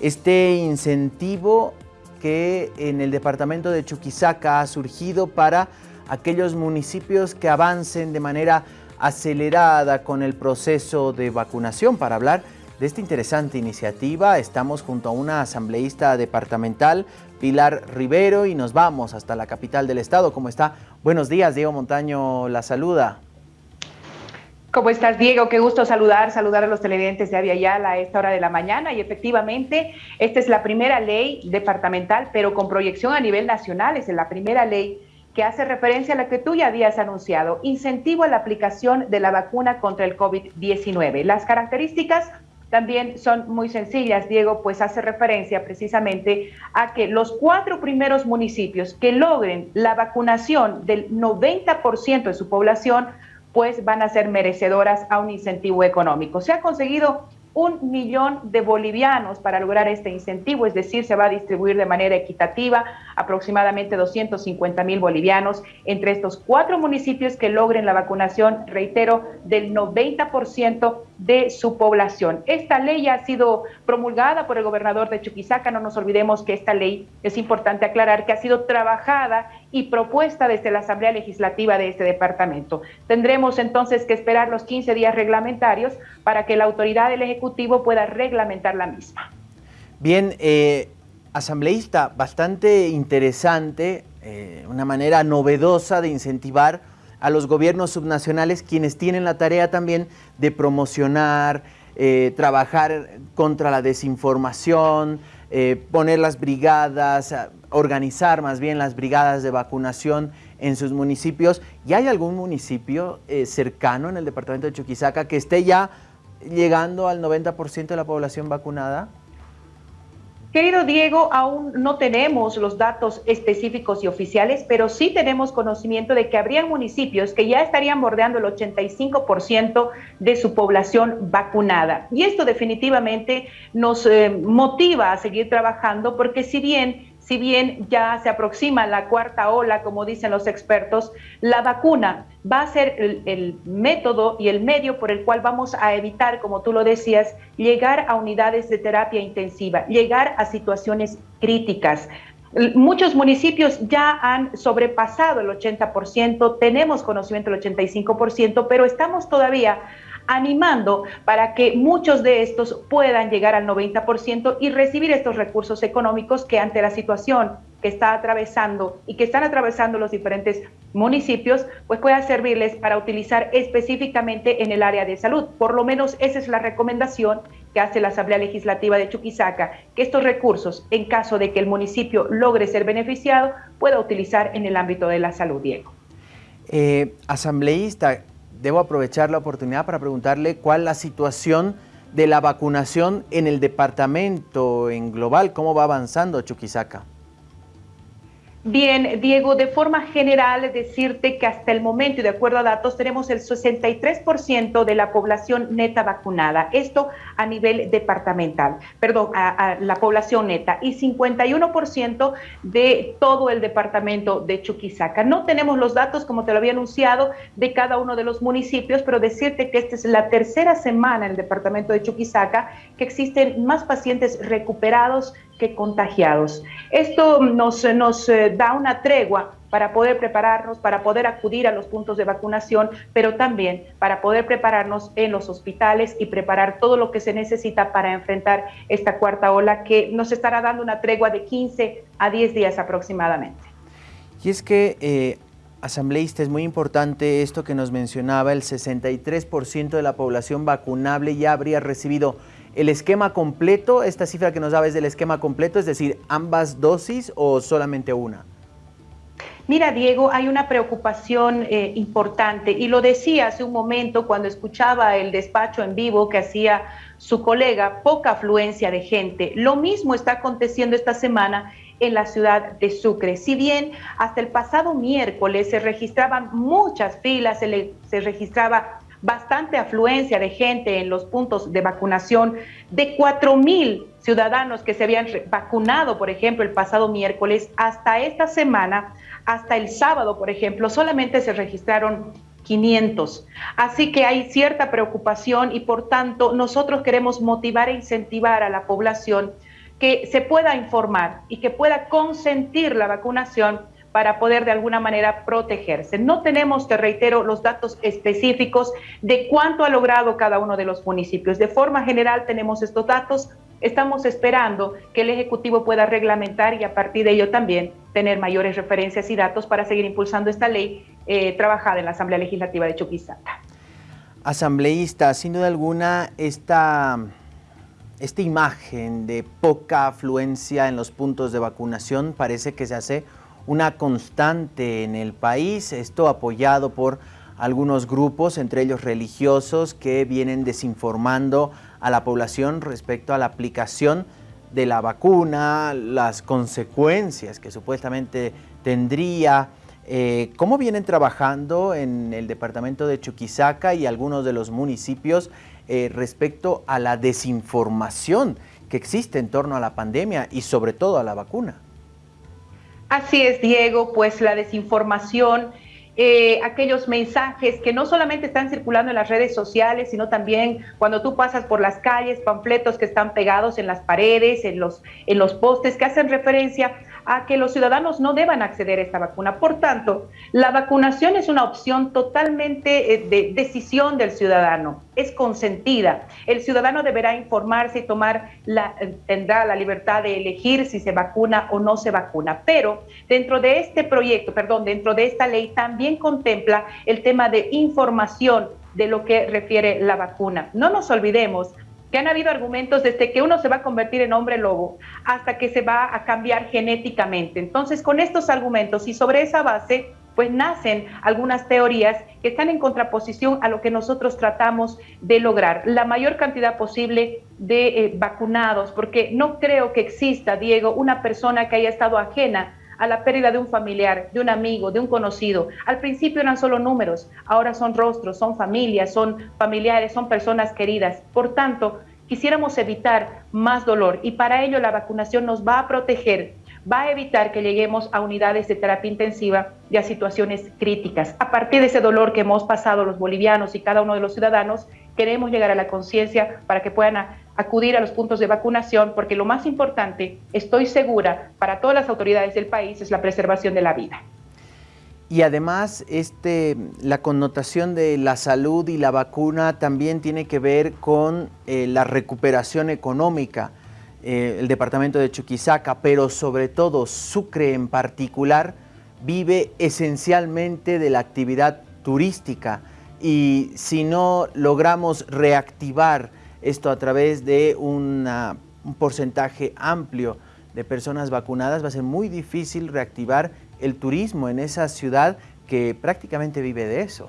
este incentivo que en el departamento de Chuquisaca ha surgido para aquellos municipios que avancen de manera acelerada con el proceso de vacunación. Para hablar de esta interesante iniciativa estamos junto a una asambleísta departamental, Pilar Rivero, y nos vamos hasta la capital del estado. ¿Cómo está? Buenos días, Diego Montaño la saluda. ¿Cómo estás, Diego? Qué gusto saludar, saludar a los televidentes de Aviala a esta hora de la mañana. Y efectivamente, esta es la primera ley departamental, pero con proyección a nivel nacional. Es la primera ley que hace referencia a la que tú ya habías anunciado, incentivo a la aplicación de la vacuna contra el COVID-19. Las características también son muy sencillas, Diego, pues hace referencia precisamente a que los cuatro primeros municipios que logren la vacunación del 90% de su población, pues van a ser merecedoras a un incentivo económico. Se ha conseguido un millón de bolivianos para lograr este incentivo, es decir, se va a distribuir de manera equitativa aproximadamente 250 mil bolivianos entre estos cuatro municipios que logren la vacunación, reitero, del 90% de su población. Esta ley ha sido promulgada por el gobernador de Chuquisaca, no nos olvidemos que esta ley, es importante aclarar, que ha sido trabajada y propuesta desde la Asamblea Legislativa de este departamento. Tendremos entonces que esperar los 15 días reglamentarios para que la autoridad del Ejecutivo pueda reglamentar la misma. Bien, eh, asambleísta, bastante interesante, eh, una manera novedosa de incentivar a los gobiernos subnacionales quienes tienen la tarea también de promocionar, eh, trabajar contra la desinformación, eh, poner las brigadas, organizar más bien las brigadas de vacunación en sus municipios. ¿Y hay algún municipio cercano en el departamento de Chuquisaca que esté ya llegando al 90% de la población vacunada? Querido Diego, aún no tenemos los datos específicos y oficiales, pero sí tenemos conocimiento de que habría municipios que ya estarían bordeando el 85% de su población vacunada. Y esto definitivamente nos eh, motiva a seguir trabajando porque si bien si bien ya se aproxima la cuarta ola, como dicen los expertos, la vacuna va a ser el, método y el medio por el cual vamos a evitar, como tú lo decías, llegar a unidades de terapia intensiva, llegar a situaciones críticas. Muchos municipios ya han sobrepasado el 80%, tenemos conocimiento del 85%, pero estamos todavía animando para que muchos de estos puedan llegar al 90% y recibir estos recursos económicos que ante la situación que está atravesando y que están atravesando los diferentes municipios, pues pueda servirles para utilizar específicamente en el área de salud. Por lo menos esa es la recomendación que hace la Asamblea Legislativa de Chuquisaca, que estos recursos, en caso de que el municipio logre ser beneficiado, pueda utilizar en el ámbito de la salud, Diego. Eh, asambleísta, debo aprovechar la oportunidad para preguntarle cuál la situación de la vacunación en el departamento en global, cómo va avanzando Chuquisaca. Bien, Diego, de forma general decirte que hasta el momento y de acuerdo a datos tenemos el 63% de la población neta vacunada, esto a nivel departamental, perdón, a, la población neta y 51% de todo el departamento de Chuquisaca. No tenemos los datos, como te lo había anunciado, de cada uno de los municipios, pero decirte que esta es la tercera semana en el departamento de Chuquisaca que existen más pacientes recuperados que contagiados. Esto nos, nos eh, da una tregua para poder prepararnos, para poder acudir a los puntos de vacunación, pero también para poder prepararnos en los hospitales y preparar todo lo que se necesita para enfrentar esta cuarta ola que nos estará dando una tregua de 15 a 10 días aproximadamente. Y es que, eh, asambleísta, es muy importante esto que nos mencionaba, el 63% de la población vacunable ya habría recibido el esquema completo, esta cifra que nos daba es del esquema completo, es decir, ambas dosis o solamente una. Mira, Diego, hay una preocupación eh, importante y lo decía hace un momento cuando escuchaba el despacho en vivo que hacía su colega, poca afluencia de gente. Lo mismo está aconteciendo esta semana en la ciudad de Sucre. Si bien hasta el pasado miércoles se registraban muchas filas, se, se registraba bastante afluencia de gente en los puntos de vacunación, de 4 mil ciudadanos que se habían vacunado, por ejemplo, el pasado miércoles, hasta esta semana, hasta el sábado, por ejemplo, solamente se registraron 500. Así que hay cierta preocupación y por tanto nosotros queremos motivar e incentivar a la población que se pueda informar y que pueda consentir la vacunación para poder de alguna manera protegerse. No tenemos, te reitero, los datos específicos de cuánto ha logrado cada uno de los municipios. De forma general tenemos estos datos. Estamos esperando que el Ejecutivo pueda reglamentar y a partir de ello también tener mayores referencias y datos para seguir impulsando esta ley eh, trabajada en la Asamblea Legislativa de Chuquisaca. Asambleísta, sin duda alguna, esta, esta imagen de poca afluencia en los puntos de vacunación parece que se hace una constante en el país, esto apoyado por algunos grupos, entre ellos religiosos, que vienen desinformando a la población respecto a la aplicación de la vacuna, las consecuencias que supuestamente tendría. Eh, ¿Cómo vienen trabajando en el departamento de Chuquisaca y algunos de los municipios eh, respecto a la desinformación que existe en torno a la pandemia y sobre todo a la vacuna? Así es, Diego, pues la desinformación, eh, aquellos mensajes que no solamente están circulando en las redes sociales, sino también cuando tú pasas por las calles, panfletos que están pegados en las paredes, en los, en los postes, que hacen referencia a que los ciudadanos no deban acceder a esta vacuna. Por tanto, la vacunación es una opción totalmente eh, de decisión del ciudadano, es consentida. El ciudadano deberá informarse y tomar la, tendrá la libertad de elegir si se vacuna o no se vacuna. Pero dentro de este proyecto, perdón, dentro de esta ley también contempla el tema de información de lo que refiere la vacuna. No nos olvidemos que han habido argumentos desde que uno se va a convertir en hombre lobo hasta que se va a cambiar genéticamente. Entonces, con estos argumentos y sobre esa base, pues nacen algunas teorías que están en contraposición a lo que nosotros tratamos de lograr, la mayor cantidad posible de eh, vacunados, porque no creo que exista, Diego, una persona que haya estado ajena a la pérdida de un familiar, de un amigo, de un conocido. Al principio eran solo números, ahora son rostros, son familias, son familiares, son personas queridas. Por tanto, quisiéramos evitar más dolor y para ello la vacunación nos va a proteger, va a evitar que lleguemos a unidades de terapia intensiva y a situaciones críticas. A partir de ese dolor que hemos pasado los bolivianos y cada uno de los ciudadanos, queremos llegar a la conciencia para que puedan acudir a los puntos de vacunación, porque lo más importante, estoy segura, para todas las autoridades del país, es la preservación de la vida. Y además, este, la connotación de la salud y la vacuna también tiene que ver con eh, la recuperación económica. Eh, el departamento de Chuquisaca, pero sobre todo Sucre en particular, vive esencialmente de la actividad turística y si no logramos reactivar esto a través de un porcentaje amplio de personas vacunadas, va a ser muy difícil reactivar el turismo en esa ciudad que prácticamente vive de eso.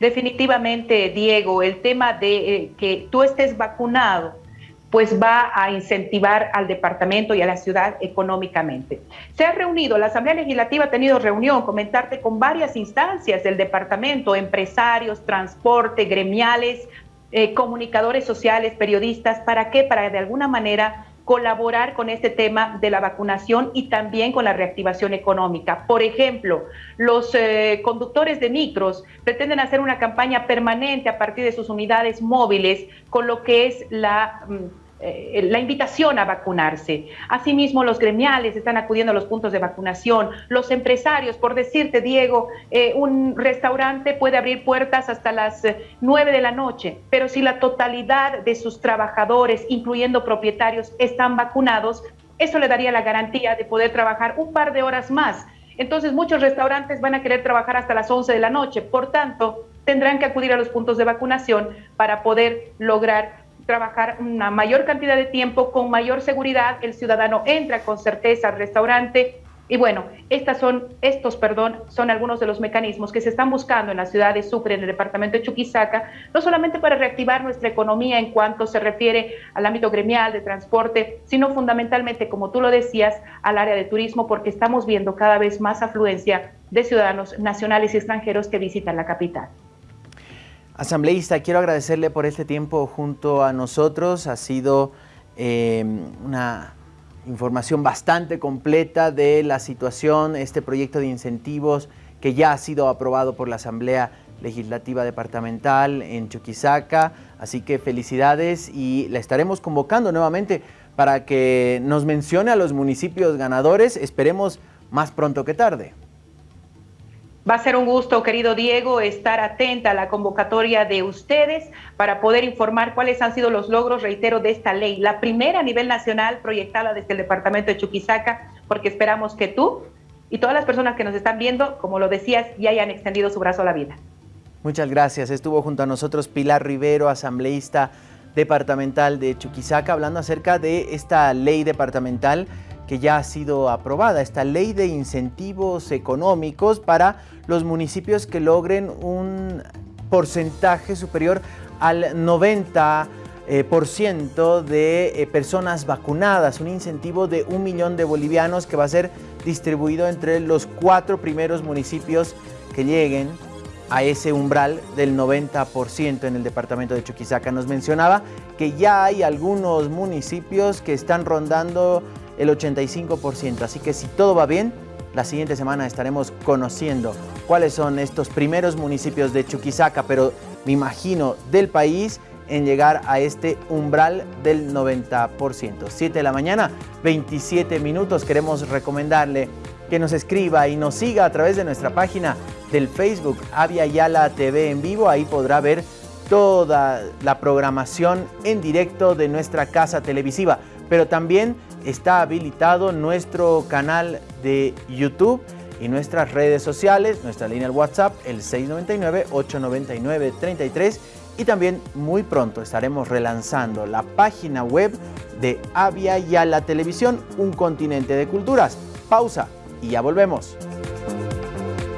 Definitivamente, Diego, el tema de eh, que tú estés vacunado pues va a incentivar al departamento y a la ciudad económicamente. Se ha reunido, la Asamblea Legislativa ha tenido reunión, comentarte con varias instancias del departamento, empresarios, transporte, gremiales, eh, comunicadores sociales, periodistas, ¿para qué? Para de alguna manera colaborar con este tema de la vacunación y también con la reactivación económica. Por ejemplo, los eh, conductores de micros pretenden hacer una campaña permanente a partir de sus unidades móviles con lo que es la... Mm, eh, la invitación a vacunarse. Asimismo, los gremiales están acudiendo a los puntos de vacunación, los empresarios, por decirte, Diego, eh, un restaurante puede abrir puertas hasta las eh, nueve de la noche, pero si la totalidad de sus trabajadores, incluyendo propietarios, están vacunados, eso le daría la garantía de poder trabajar un par de horas más. Entonces, muchos restaurantes van a querer trabajar hasta las 11 de la noche, por tanto, tendrán que acudir a los puntos de vacunación para poder lograr trabajar una mayor cantidad de tiempo con mayor seguridad, el ciudadano entra con certeza al restaurante y bueno, estas son, estos, perdón, son algunos de los mecanismos que se están buscando en la ciudad de Sucre, en el departamento de Chuquisaca, no solamente para reactivar nuestra economía en cuanto se refiere al ámbito gremial, de transporte, sino fundamentalmente, como tú lo decías, al área de turismo, porque estamos viendo cada vez más afluencia de ciudadanos nacionales y extranjeros que visitan la capital. Asambleísta, quiero agradecerle por este tiempo junto a nosotros. Ha sido eh, una información bastante completa de la situación, este proyecto de incentivos que ya ha sido aprobado por la Asamblea Legislativa Departamental en Chuquisaca. Así que felicidades y la estaremos convocando nuevamente para que nos mencione a los municipios ganadores. Esperemos más pronto que tarde. Va a ser un gusto, querido Diego, estar atenta a la convocatoria de ustedes para poder informar cuáles han sido los logros, reitero, de esta ley. La primera a nivel nacional proyectada desde el departamento de Chuquisaca, porque esperamos que tú y todas las personas que nos están viendo, como lo decías, ya hayan extendido su brazo a la vida. Muchas gracias. Estuvo junto a nosotros Pilar Rivero, asambleísta departamental de Chuquisaca, hablando acerca de esta ley departamental que ya ha sido aprobada, esta ley de incentivos económicos para los municipios que logren un porcentaje superior al 90% eh, por ciento de eh, personas vacunadas, un incentivo de un millón de bolivianos que va a ser distribuido entre los cuatro primeros municipios que lleguen a ese umbral del 90% en el departamento de Chuquisaca. Nos mencionaba que ya hay algunos municipios que están rondando el 85%, así que si todo va bien, la siguiente semana estaremos conociendo cuáles son estos primeros municipios de Chuquisaca, pero me imagino del país en llegar a este umbral del 90%. 7 de la mañana, 27 minutos. Queremos recomendarle que nos escriba y nos siga a través de nuestra página del Facebook Avia Yala TV en vivo. Ahí podrá ver toda la programación en directo de nuestra casa televisiva. Pero también está habilitado nuestro canal de YouTube y nuestras redes sociales, nuestra línea de WhatsApp, el 699-899-33 y también muy pronto estaremos relanzando la página web de Avia Yala Televisión, un continente de culturas. Pausa y ya volvemos.